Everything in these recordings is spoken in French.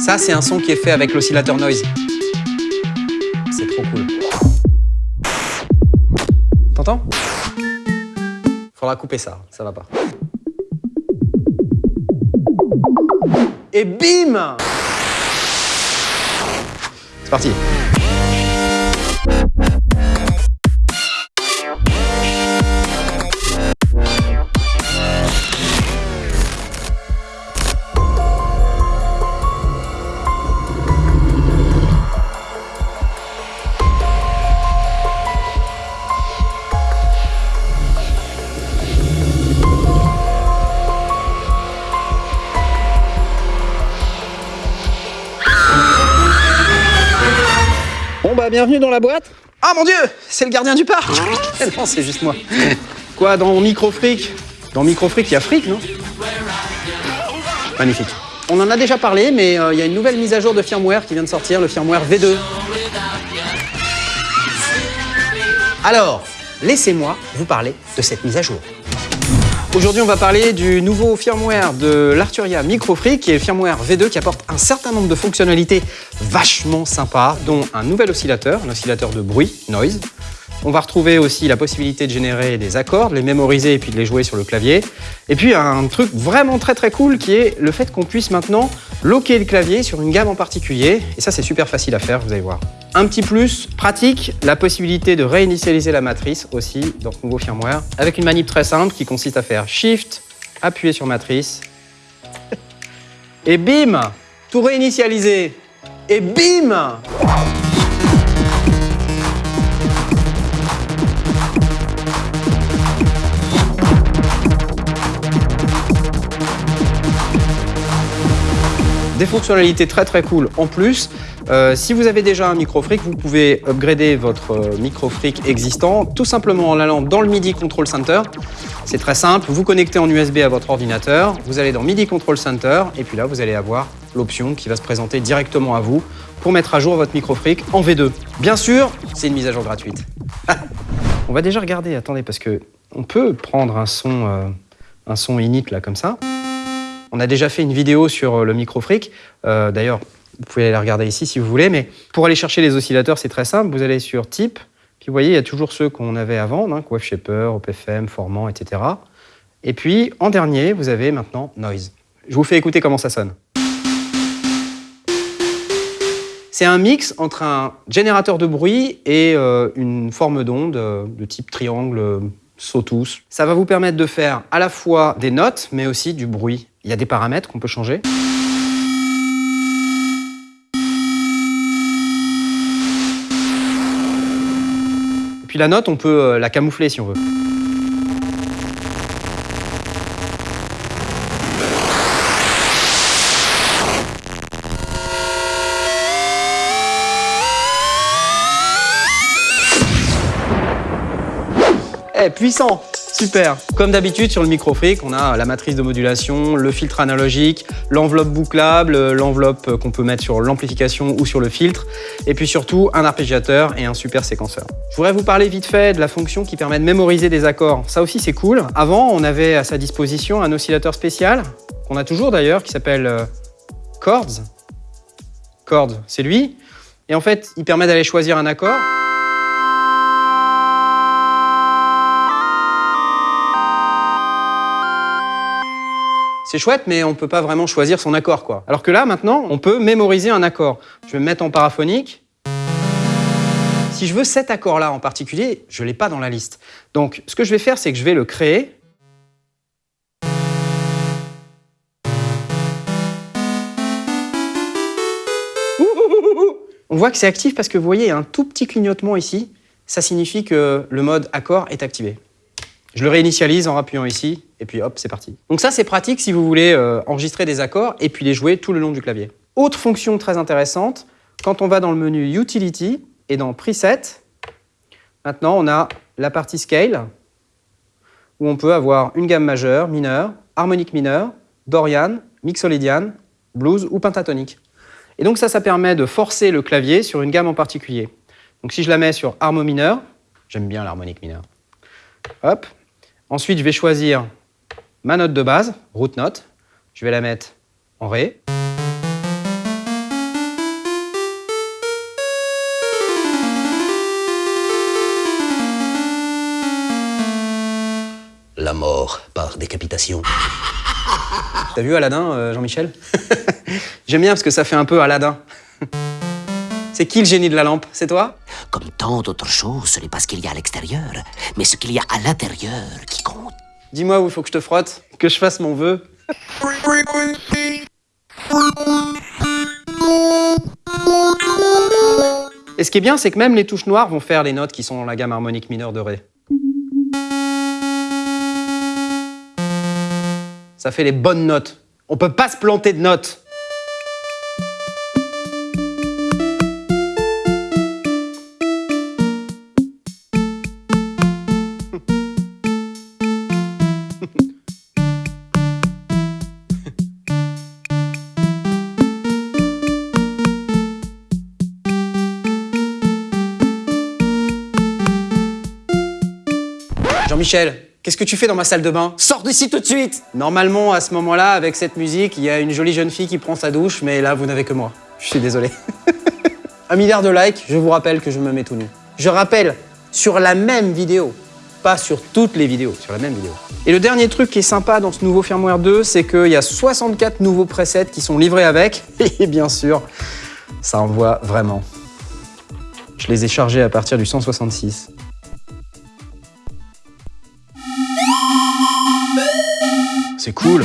Ça, c'est un son qui est fait avec l'oscillateur noise. C'est trop cool. T'entends? Faudra couper ça, ça va pas. Et bim C'est parti. Bah bienvenue dans la boîte. Ah mon dieu, c'est le gardien du parc. non, c'est juste moi. Quoi, dans Microfric? Dans Microfric, il y a fric, non? Magnifique. On en a déjà parlé, mais euh, il y a une nouvelle mise à jour de firmware qui vient de sortir, le firmware V2. Alors, laissez-moi vous parler de cette mise à jour. Aujourd'hui, on va parler du nouveau firmware de l'Arturia Microfree, qui est le firmware V2 qui apporte un certain nombre de fonctionnalités vachement sympas, dont un nouvel oscillateur, un oscillateur de bruit, noise. On va retrouver aussi la possibilité de générer des accords, de les mémoriser et puis de les jouer sur le clavier. Et puis un truc vraiment très très cool qui est le fait qu'on puisse maintenant loquer le clavier sur une gamme en particulier. Et ça, c'est super facile à faire, vous allez voir. Un petit plus pratique, la possibilité de réinitialiser la matrice aussi dans ce nouveau firmware avec une manip très simple qui consiste à faire Shift, appuyer sur matrice et bim Tout réinitialiser et bim Des fonctionnalités très très cool en plus. Euh, si vous avez déjà un microfric, vous pouvez upgrader votre euh, microfric existant tout simplement en allant dans le MIDI Control Center. C'est très simple, vous connectez en USB à votre ordinateur, vous allez dans MIDI Control Center et puis là vous allez avoir l'option qui va se présenter directement à vous pour mettre à jour votre microfric en V2. Bien sûr, c'est une mise à jour gratuite. on va déjà regarder, attendez, parce que on peut prendre un son, euh, un son init là comme ça. On a déjà fait une vidéo sur le microfric. Euh, D'ailleurs, vous pouvez aller la regarder ici si vous voulez. Mais pour aller chercher les oscillateurs, c'est très simple. Vous allez sur Type. Puis vous voyez, il y a toujours ceux qu'on avait avant, hein, OPFM, Formant, etc. Et puis, en dernier, vous avez maintenant Noise. Je vous fais écouter comment ça sonne. C'est un mix entre un générateur de bruit et euh, une forme d'onde euh, de type triangle euh, sawtooth. Ça va vous permettre de faire à la fois des notes, mais aussi du bruit. Il y a des paramètres qu'on peut changer. Et puis la note, on peut euh, la camoufler si on veut. Eh, puissant Super Comme d'habitude sur le microfric, on a la matrice de modulation, le filtre analogique, l'enveloppe bouclable, l'enveloppe qu'on peut mettre sur l'amplification ou sur le filtre, et puis surtout un arpégiateur et un super séquenceur. Je voudrais vous parler vite fait de la fonction qui permet de mémoriser des accords. Ça aussi c'est cool. Avant, on avait à sa disposition un oscillateur spécial, qu'on a toujours d'ailleurs, qui s'appelle euh, Chords. Chords, c'est lui. Et en fait, il permet d'aller choisir un accord. C'est chouette, mais on ne peut pas vraiment choisir son accord. quoi. Alors que là, maintenant, on peut mémoriser un accord. Je vais me mettre en paraphonique. Si je veux cet accord-là en particulier, je ne l'ai pas dans la liste. Donc, ce que je vais faire, c'est que je vais le créer. On voit que c'est actif parce que vous voyez, un tout petit clignotement ici. Ça signifie que le mode accord est activé. Je le réinitialise en appuyant ici, et puis hop, c'est parti. Donc ça, c'est pratique si vous voulez euh, enregistrer des accords et puis les jouer tout le long du clavier. Autre fonction très intéressante, quand on va dans le menu Utility et dans Preset, maintenant on a la partie Scale, où on peut avoir une gamme majeure, mineure, harmonique mineure, Dorian, mixolydian, blues ou pentatonique. Et donc ça, ça permet de forcer le clavier sur une gamme en particulier. Donc si je la mets sur harmo mineur, j'aime bien l'harmonique mineure, hop, Ensuite, je vais choisir ma note de base, root note. Je vais la mettre en Ré. La mort par décapitation. T'as vu Aladdin, euh, Jean-Michel? J'aime bien parce que ça fait un peu Aladdin. C'est qui le génie de la lampe? C'est toi? Comme tant d'autres choses, ce n'est pas ce qu'il y a à l'extérieur, mais ce qu'il y a à l'intérieur qui compte. Dis-moi où il faut que je te frotte, que je fasse mon vœu. Et ce qui est bien, c'est que même les touches noires vont faire les notes qui sont dans la gamme harmonique mineure de Ré. Ça fait les bonnes notes. On peut pas se planter de notes. Jean-Michel, qu'est-ce que tu fais dans ma salle de bain? Sors d'ici tout de suite Normalement, à ce moment-là, avec cette musique, il y a une jolie jeune fille qui prend sa douche, mais là, vous n'avez que moi. Je suis désolé. Un milliard de likes, je vous rappelle que je me mets tout nu. Je rappelle, sur la même vidéo, pas sur toutes les vidéos, sur la même vidéo. Et le dernier truc qui est sympa dans ce nouveau firmware 2, c'est qu'il y a 64 nouveaux presets qui sont livrés avec, et bien sûr, ça envoie vraiment. Je les ai chargés à partir du 166. C'est cool.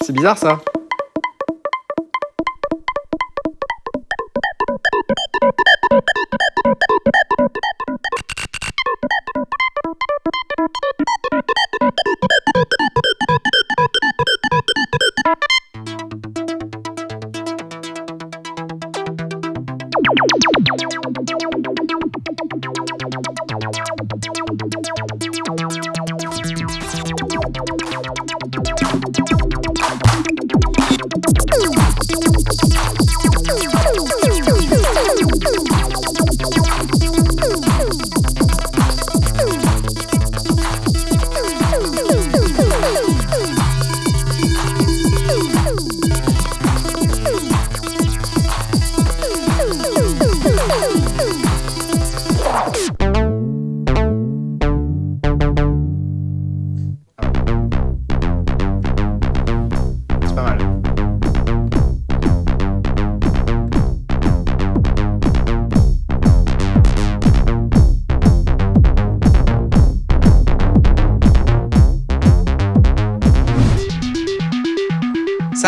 C'est bizarre ça.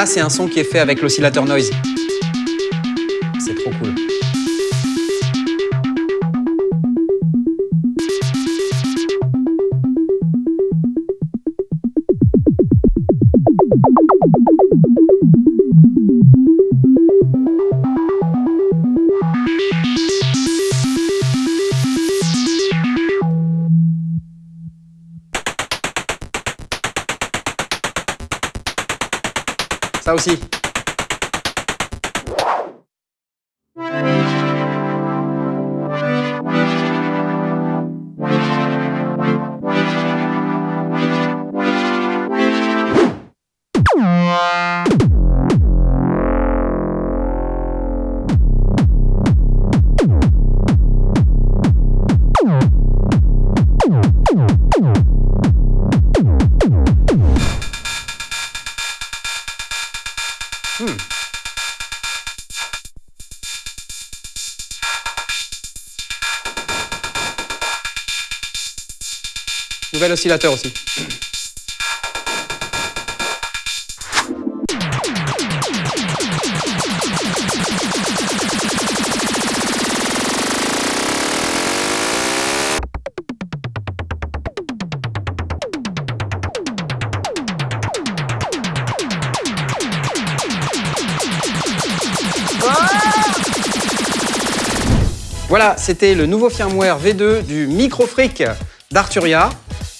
C'est un son qui est fait avec l'oscillateur noise. Ça Oscillateur aussi. Voilà, c'était le nouveau firmware V2 du Microfreak d'Arturia.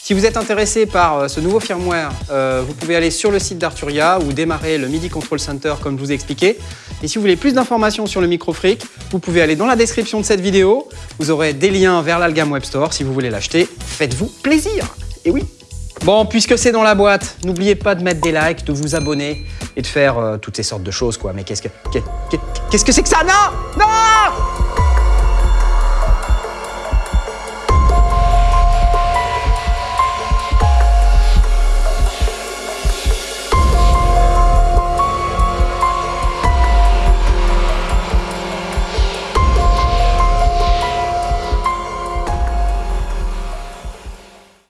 Si vous êtes intéressé par euh, ce nouveau firmware, euh, vous pouvez aller sur le site d'Arturia ou démarrer le MIDI Control Center comme je vous ai expliqué. Et si vous voulez plus d'informations sur le Microfreak, vous pouvez aller dans la description de cette vidéo. Vous aurez des liens vers l'Algam Web Store si vous voulez l'acheter. Faites-vous plaisir Et oui Bon, puisque c'est dans la boîte, n'oubliez pas de mettre des likes, de vous abonner et de faire euh, toutes ces sortes de choses, quoi. Mais qu'est-ce que... qu'est- qu'est- Qu'est-ce que c'est que ça? Non Non